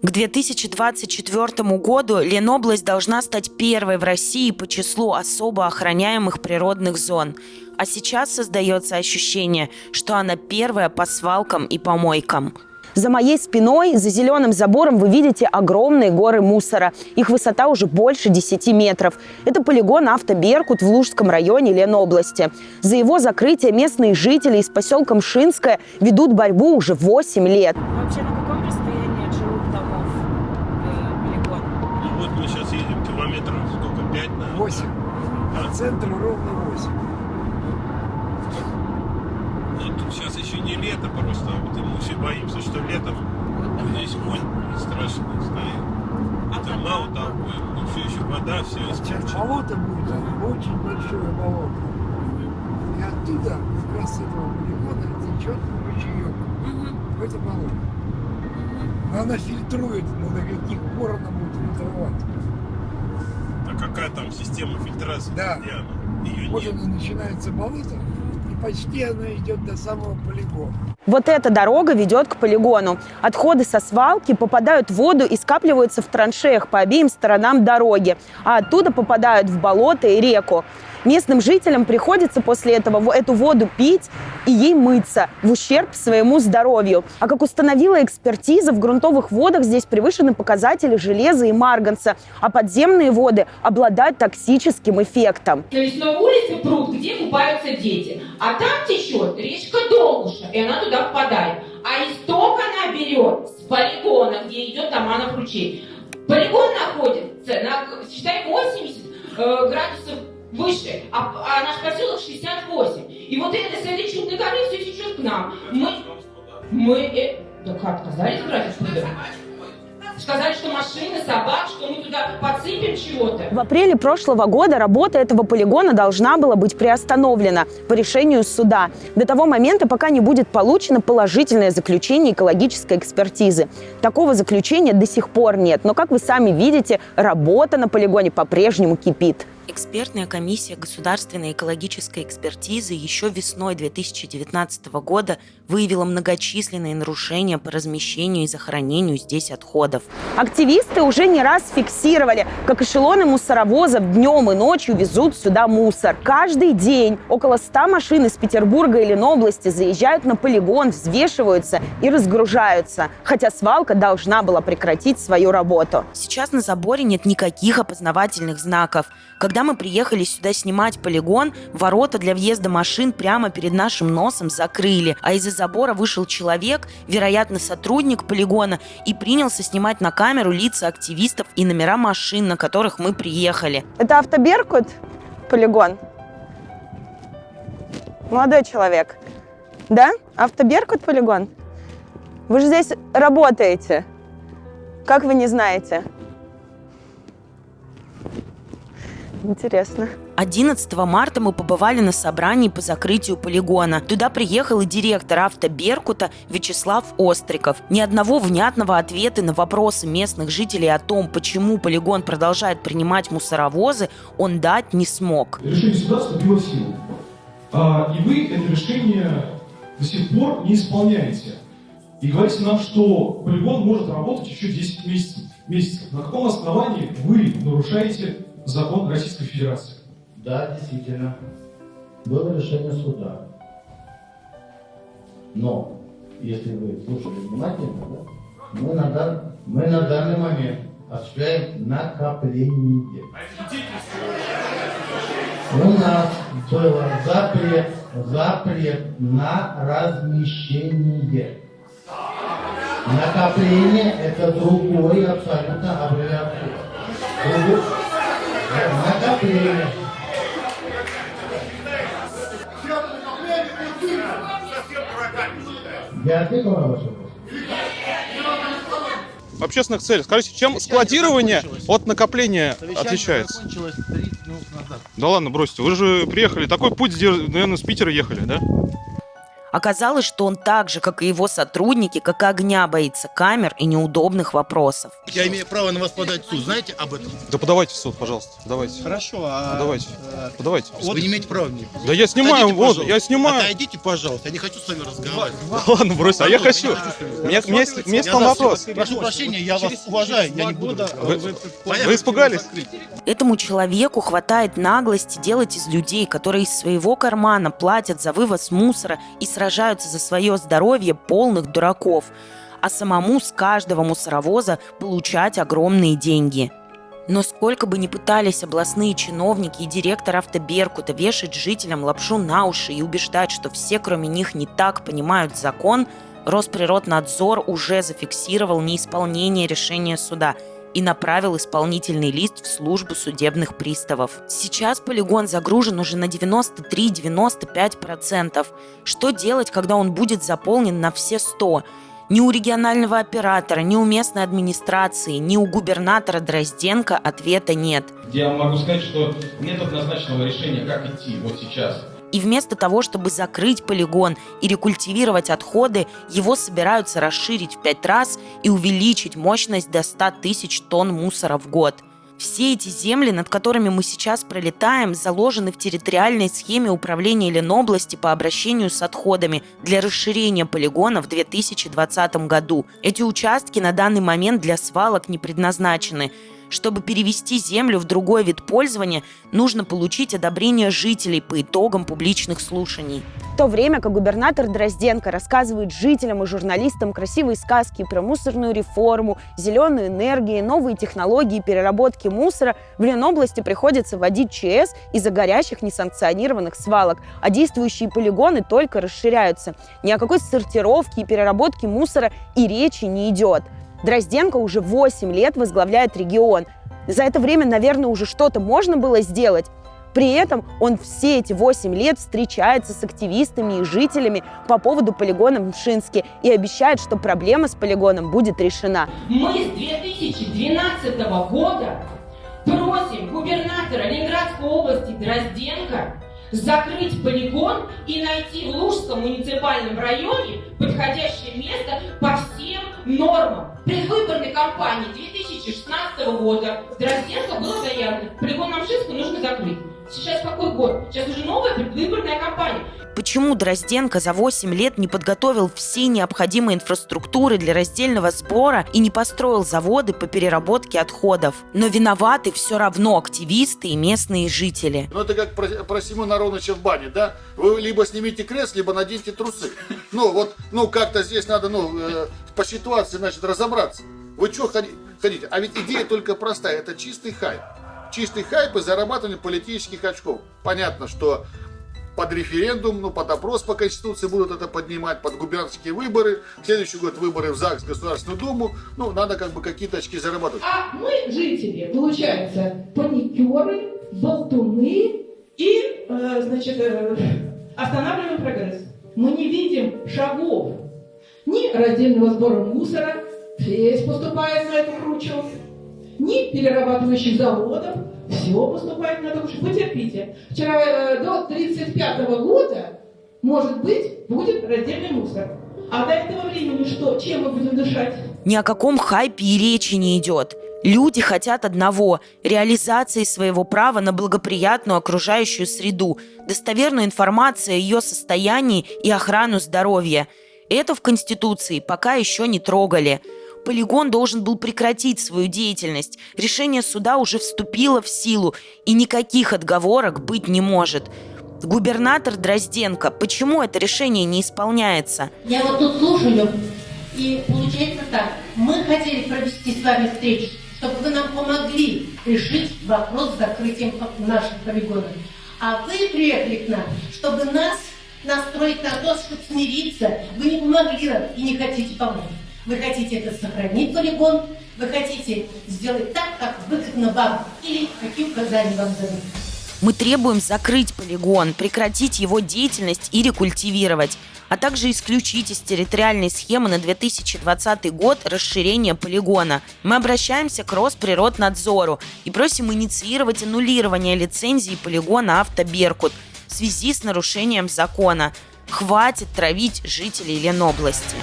К 2024 году Ленобласть должна стать первой в России по числу особо охраняемых природных зон. А сейчас создается ощущение, что она первая по свалкам и помойкам. За моей спиной, за зеленым забором вы видите огромные горы мусора. Их высота уже больше 10 метров. Это полигон «Автоберкут» в Лужском районе Ленобласти. За его закрытие местные жители из поселка Мшинское ведут борьбу уже 8 лет. Вообще на каком расстоянии от жилых домов полигон? Ну вот мы сейчас едем километров сколько, пять, наверное? 8. А центр ровно 8. Ну тут сейчас еще не лето просто, а вот мы все боимся, что летом здесь вонь страшная стоит. Это мало того, ну все еще вода, все Сейчас испорчено. болото будет, а очень большое болото. И оттуда, как раз с этого полигона, течет ручеек в это болото. Она фильтрует, но до каких пор она будет фильтровать. Какая там система фильтрации? Да. Где она? Ее Вот нет. она начинается болото, и почти она идет до самого полигона. Вот эта дорога ведет к полигону. Отходы со свалки попадают в воду и скапливаются в траншеях по обеим сторонам дороги, а оттуда попадают в болото и реку. Местным жителям приходится после этого эту воду пить и ей мыться в ущерб своему здоровью. А как установила экспертиза, в грунтовых водах здесь превышены показатели железа и марганца, а подземные воды обладают токсическим эффектом. То есть на улице пруд, где купаются дети, а там течет речка Долгуша, и она туда впадает. А исток она берет с полигона, где идет Таманов ручей. Полигон находится на, считай, 80 э, градусов выше, а, а наш поселок 68. И вот это, с этой чудной горы все течет к нам. Мы, мы, э, как, отказались брать отсюда? Сказали, что машины, собак, что мы туда подсыпем чего-то. В апреле прошлого года работа этого полигона должна была быть приостановлена по решению суда до того момента, пока не будет получено положительное заключение экологической экспертизы. Такого заключения до сих пор нет, но, как вы сами видите, работа на полигоне по-прежнему кипит. Экспертная комиссия государственной экологической экспертизы еще весной 2019 года выявила многочисленные нарушения по размещению и захоронению здесь отходов. Активисты уже не раз фиксировали, как эшелоны мусоровозов днем и ночью везут сюда мусор. Каждый день около 100 машин из Петербурга и Ленобласти заезжают на полигон, взвешиваются и разгружаются, хотя свалка должна была прекратить свою работу. Сейчас на заборе нет никаких опознавательных знаков. Когда мы приехали сюда снимать полигон, ворота для въезда машин прямо перед нашим носом закрыли, а из-за забора вышел человек, вероятно, сотрудник полигона, и принялся снимать на камеру лица активистов и номера машин, на которых мы приехали. Это автоберкут? Полигон? Молодой человек. Да? Автоберкут полигон? Вы же здесь работаете. Как вы не знаете? Интересно. 11 марта мы побывали на собрании по закрытию полигона. Туда приехал и директор автоберкута Вячеслав Остриков. Ни одного внятного ответа на вопросы местных жителей о том, почему полигон продолжает принимать мусоровозы, он дать не смог. Решение суда вступило в силу. А, и вы это решение до сих пор не исполняете. И говорите нам, что полигон может работать еще 10 месяцев. месяцев. На каком основании вы нарушаете закон Российской Федерации? Да, действительно. Было решение суда. Но, если вы слушали внимательно, да, мы, на дан- мы на данный момент осуществляем накопление. У нас был запрет, запрет на размещение. Накопление – это другой абсолютно аббревиатура. Другой- Накопление. Я ответил на ваш вопрос? В общественных целях. Скажите, чем складирование от накопления отличается? закончилось 30 минут назад. Да ладно, бросьте. Вы же приехали. Такой путь, наверное, с Питера ехали, да? Оказалось, что он так же, как и его сотрудники, как огня боится камер и неудобных вопросов. Я имею право на вас подать в суд. Знаете об этом? Да подавайте в суд, пожалуйста. Давайте. Хорошо, а... Подавайте. э, Подавайте. Вы не имеете права мне. Да я снимаю, Отойдите, вот, пожалуйста. я снимаю. Отойдите, пожалуйста. Я не хочу с вами разговаривать. Ладно, брось, а я хочу. меня, меня меня вопрос. Прошу прощения, я вас уважаю, я не буду вы испугались? Этому человеку хватает наглости делать из людей, которые из своего кармана платят за вывоз мусора и сражаются за свое здоровье полных дураков, а самому с каждого мусоровоза получать огромные деньги. Но сколько бы ни пытались областные чиновники и директор автоберкута вешать жителям лапшу на уши и убеждать, что все кроме них не так понимают закон, Росприроднадзор уже зафиксировал неисполнение решения суда и направил исполнительный лист в службу судебных приставов. Сейчас полигон загружен уже на 93-95%. Что делать, когда он будет заполнен на все 100%? Ни у регионального оператора, ни у местной администрации, ни у губернатора Дрозденко ответа нет. Я могу сказать, что нет однозначного решения, как идти вот сейчас. И вместо того, чтобы закрыть полигон и рекультивировать отходы, его собираются расширить в пять раз и увеличить мощность до 100 тысяч тонн мусора в год. Все эти земли, над которыми мы сейчас пролетаем, заложены в территориальной схеме управления Ленобласти по обращению с отходами для расширения полигона в 2020 году. Эти участки на данный момент для свалок не предназначены. Чтобы перевести землю в другой вид пользования, нужно получить одобрение жителей по итогам публичных слушаний. В то время как губернатор Дрозденко рассказывает жителям и журналистам красивые сказки про мусорную реформу, зеленую энергию, новые технологии переработки мусора, в Ленобласти приходится вводить ЧС из-за горящих несанкционированных свалок, а действующие полигоны только расширяются. Ни о какой сортировке и переработке мусора и речи не идет. Дрозденко уже 8 лет возглавляет регион. За это время, наверное, уже что-то можно было сделать. При этом он все эти 8 лет встречается с активистами и жителями по поводу полигона в Мшинске и обещает, что проблема с полигоном будет решена. Мы с 2012 года просим губернатора Ленинградской области Дрозденко закрыть полигон и найти в Лужском муниципальном районе подходящее место по всем нормам. Предвыборной кампании 2016 года в Дрозденко было заявлено, полигон Намшинска нужно закрыть. Сейчас какой год? Сейчас уже новая предвыборная кампания. Почему Дрозденко за 8 лет не подготовил все необходимые инфраструктуры для раздельного сбора и не построил заводы по переработке отходов? Но виноваты все равно активисты и местные жители. Ну, это как про, про Семена Ароновича в бане, да? Вы либо снимите крест, либо наденьте трусы. Ну, вот, ну, как-то здесь надо, ну, э, по ситуации, значит, разобраться. Вы что хотите? А ведь идея только простая, это чистый хайп. Чистый хайп и зарабатывание политических очков. Понятно, что под референдум, ну, под опрос по Конституции будут это поднимать, под губернские выборы, в следующий год выборы в ЗАГС, Государственную Думу, ну, надо как бы какие-то очки зарабатывать. А мы, жители, получается, паникеры, болтуны и, э, значит, э, останавливаем прогресс. Мы не видим шагов ни раздельного сбора мусора, весь поступает на эту кручу, ни перерабатывающих заводов, все поступает на эту кручу. Потерпите. Вчера э, до 35 года, может быть, будет раздельный мусор. А до этого времени что? Чем мы будем дышать? Ни о каком хайпе и речи не идет. Люди хотят одного – реализации своего права на благоприятную окружающую среду, достоверную информацию о ее состоянии и охрану здоровья. Это в Конституции пока еще не трогали. Полигон должен был прекратить свою деятельность. Решение суда уже вступило в силу, и никаких отговорок быть не может. Губернатор Дрозденко, почему это решение не исполняется? Я вот тут слушаю, и получается так. Мы хотели провести с вами встречу, чтобы вы нам помогли решить вопрос с закрытием наших полигонов. А вы приехали к нам, чтобы нас настроить на то, чтобы смириться. Вы не помогли нам и не хотите помочь. Вы хотите это сохранить полигон, вы хотите сделать так, как выгодно вам, или какие указания вам дадут. Мы требуем закрыть полигон, прекратить его деятельность и рекультивировать, а также исключить из территориальной схемы на 2020 год расширение полигона. Мы обращаемся к Росприроднадзору и просим инициировать аннулирование лицензии полигона «Автоберкут» в связи с нарушением закона. Хватит травить жителей Ленобласти.